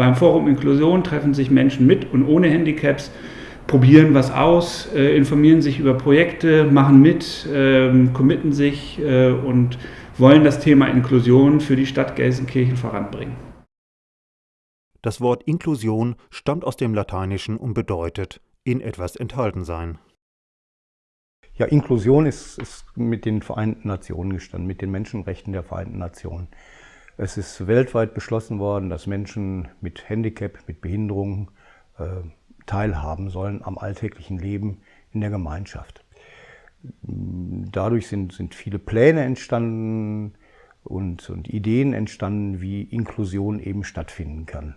Beim Forum Inklusion treffen sich Menschen mit und ohne Handicaps, probieren was aus, äh, informieren sich über Projekte, machen mit, ähm, committen sich äh, und wollen das Thema Inklusion für die Stadt Gelsenkirchen voranbringen. Das Wort Inklusion stammt aus dem Lateinischen und bedeutet in etwas enthalten sein. Ja, Inklusion ist, ist mit den Vereinten Nationen gestanden, mit den Menschenrechten der Vereinten Nationen. Es ist weltweit beschlossen worden, dass Menschen mit Handicap, mit Behinderungen äh, teilhaben sollen am alltäglichen Leben in der Gemeinschaft. Dadurch sind, sind viele Pläne entstanden und, und Ideen entstanden, wie Inklusion eben stattfinden kann.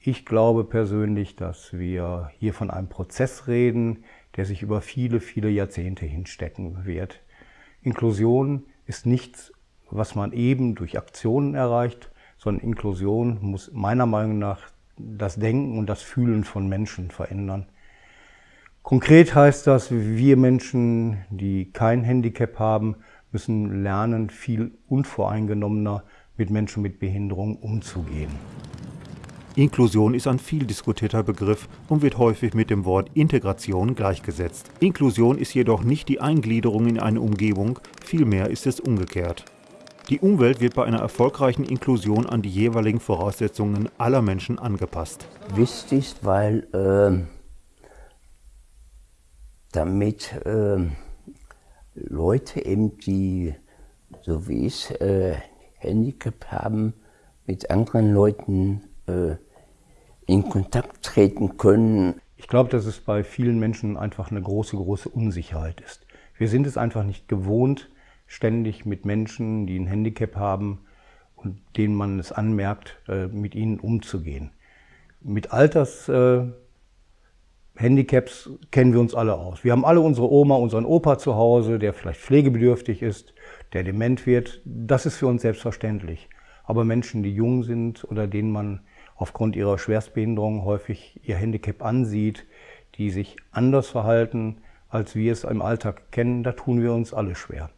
Ich glaube persönlich, dass wir hier von einem Prozess reden, der sich über viele, viele Jahrzehnte hinstecken wird. Inklusion ist nichts was man eben durch Aktionen erreicht, sondern Inklusion muss meiner Meinung nach das Denken und das Fühlen von Menschen verändern. Konkret heißt das, wir Menschen, die kein Handicap haben, müssen lernen, viel unvoreingenommener mit Menschen mit Behinderung umzugehen. Inklusion ist ein viel diskutierter Begriff und wird häufig mit dem Wort Integration gleichgesetzt. Inklusion ist jedoch nicht die Eingliederung in eine Umgebung, vielmehr ist es umgekehrt. Die Umwelt wird bei einer erfolgreichen Inklusion an die jeweiligen Voraussetzungen aller Menschen angepasst. Wichtig, weil äh, damit äh, Leute eben, die so wie ich äh, Handicap haben, mit anderen Leuten äh, in Kontakt treten können. Ich glaube, dass es bei vielen Menschen einfach eine große, große Unsicherheit ist. Wir sind es einfach nicht gewohnt, ständig mit Menschen, die ein Handicap haben und denen man es anmerkt, äh, mit ihnen umzugehen. Mit Altershandicaps kennen wir uns alle aus. Wir haben alle unsere Oma, unseren Opa zu Hause, der vielleicht pflegebedürftig ist, der dement wird. Das ist für uns selbstverständlich. Aber Menschen, die jung sind oder denen man aufgrund ihrer Schwerstbehinderung häufig ihr Handicap ansieht, die sich anders verhalten, als wir es im Alltag kennen, da tun wir uns alle schwer.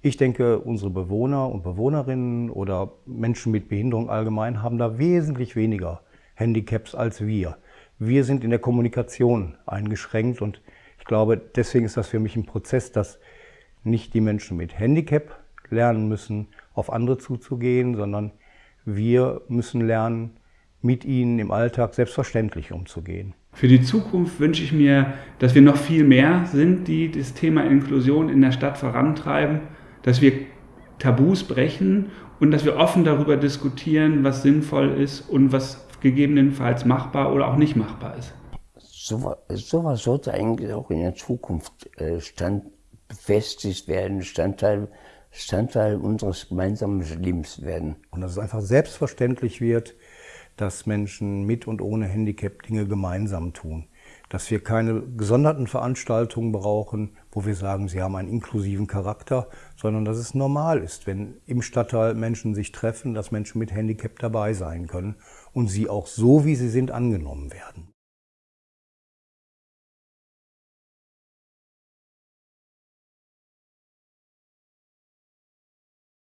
Ich denke, unsere Bewohner und Bewohnerinnen oder Menschen mit Behinderung allgemein haben da wesentlich weniger Handicaps als wir. Wir sind in der Kommunikation eingeschränkt und ich glaube, deswegen ist das für mich ein Prozess, dass nicht die Menschen mit Handicap lernen müssen, auf andere zuzugehen, sondern wir müssen lernen, mit ihnen im Alltag selbstverständlich umzugehen. Für die Zukunft wünsche ich mir, dass wir noch viel mehr sind, die das Thema Inklusion in der Stadt vorantreiben dass wir Tabus brechen und dass wir offen darüber diskutieren, was sinnvoll ist und was gegebenenfalls machbar oder auch nicht machbar ist. So, sowas sollte eigentlich auch in der Zukunft äh, stand, befestigt werden, Standteil, Standteil unseres gemeinsamen Lebens werden. Und dass es einfach selbstverständlich wird, dass Menschen mit und ohne Handicap Dinge gemeinsam tun dass wir keine gesonderten Veranstaltungen brauchen, wo wir sagen, sie haben einen inklusiven Charakter, sondern dass es normal ist, wenn im Stadtteil Menschen sich treffen, dass Menschen mit Handicap dabei sein können und sie auch so, wie sie sind, angenommen werden.